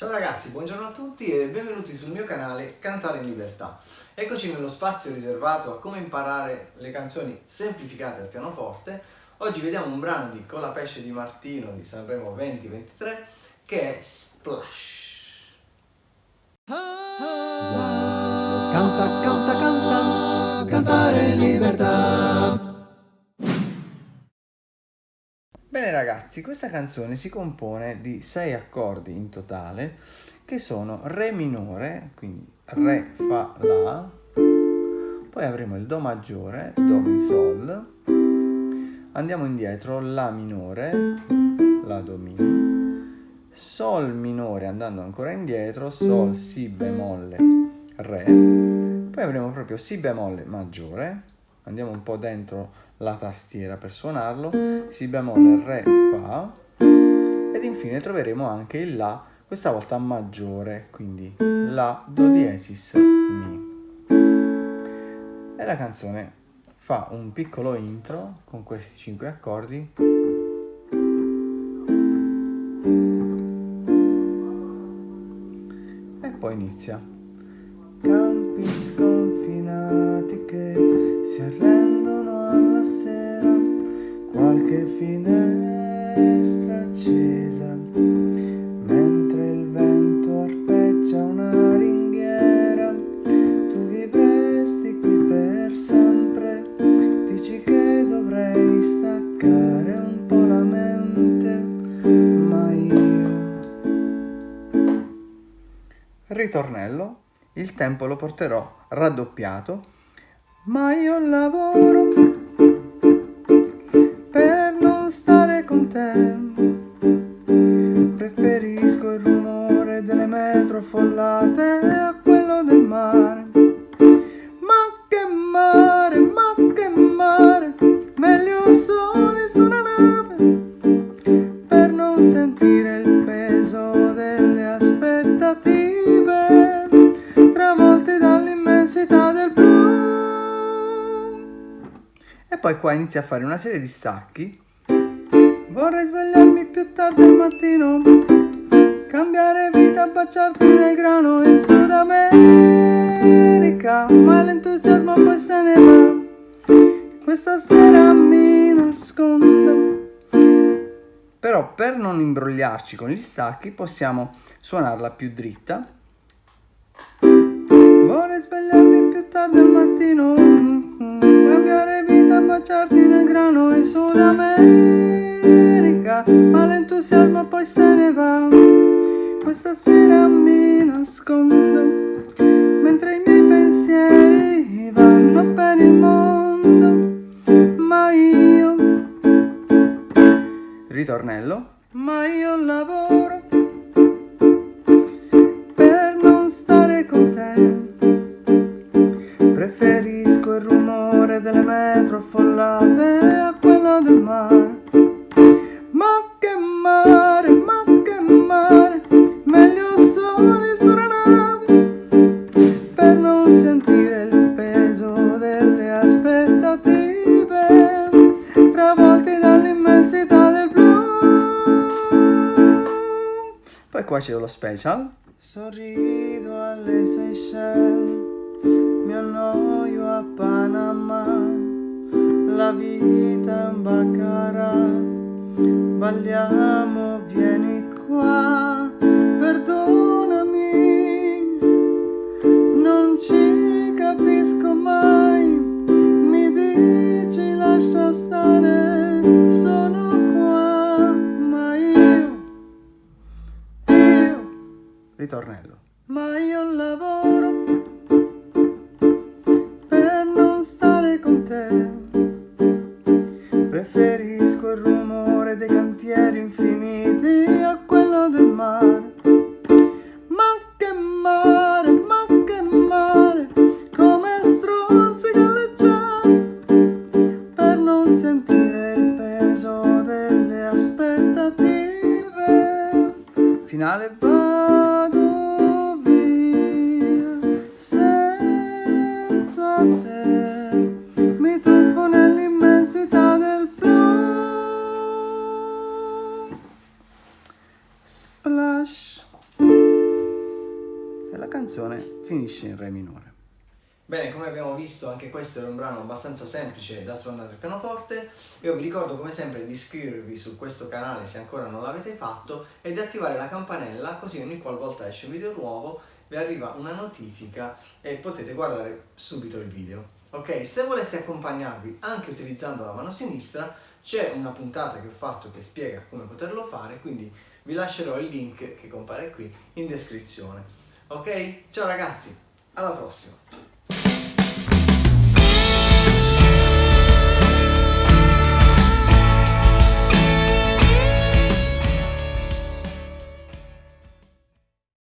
Ciao ragazzi, buongiorno a tutti e benvenuti sul mio canale Cantare in Libertà. Eccoci nello spazio riservato a come imparare le canzoni semplificate al pianoforte. Oggi vediamo un brano di Con la pesce di Martino di Sanremo 2023 che è Splash. Canta, canta, canta, Bene ragazzi, questa canzone si compone di sei accordi in totale che sono Re minore, quindi Re, Fa, La, poi avremo il Do maggiore, Do, Mi, Sol, andiamo indietro, La minore, La, Do, Mi, Sol minore andando ancora indietro, Sol, Si bemolle, Re, poi avremo proprio Si bemolle maggiore, andiamo un po' dentro la tastiera per suonarlo, Si bemolle, Re, Fa ed infine troveremo anche il La, questa volta maggiore, quindi La, Do diesis, Mi. E la canzone fa un piccolo intro con questi cinque accordi e poi inizia. Qualche finestra accesa, mentre il vento arpeggia una ringhiera, tu vivresti qui per sempre, dici che dovrei staccare un po' la mente, ma io... Ritornello, il tempo lo porterò raddoppiato, ma io lavoro stare con te. Preferisco il rumore delle metro affollate a quello del mare. Ma che mare, ma che mare, meglio sole su una nave per non sentire il peso delle aspettative travolti dall'immensità del blu. E poi qua inizia a fare una serie di stacchi. Vorrei svegliarmi più tardi al mattino, cambiare vita, baciarti nel grano in Sud America, ma l'entusiasmo poi se ne va. Questa sera mi nascondo. Però per non imbrogliarci con gli stacchi possiamo suonarla più dritta. Vorrei svegliarmi più tardi al mattino, cambiare vita, baciarti nel grano in Sud America, ma l'entusiasmo poi se ne va. Questa sera mi nascondo, mentre i miei pensieri vanno per il mondo, ma io ritornello, ma io lavoro aspettative travolti dall'immensità del blu. Poi qua c'è lo special. Sorrido alle Seychelles, mi annoio a Panama, la vita è un baccarà, balliamo, vieni qua, ritornello, ma io lavoro per non stare con te. Preferisco il rumore dei cantieri infiniti a quello del mare. Ma che mare, ma che mare, come stronzi galleggiare per non sentire il peso delle aspettative. Finale vado finisce in Re minore. Bene, come abbiamo visto anche questo era un brano abbastanza semplice da suonare al pianoforte. Io vi ricordo come sempre di iscrivervi su questo canale se ancora non l'avete fatto e di attivare la campanella così ogni qualvolta esce un video nuovo vi arriva una notifica e potete guardare subito il video. Ok, se voleste accompagnarvi anche utilizzando la mano sinistra c'è una puntata che ho fatto che spiega come poterlo fare, quindi vi lascerò il link che compare qui in descrizione. Ok? Ciao ragazzi, alla prossima!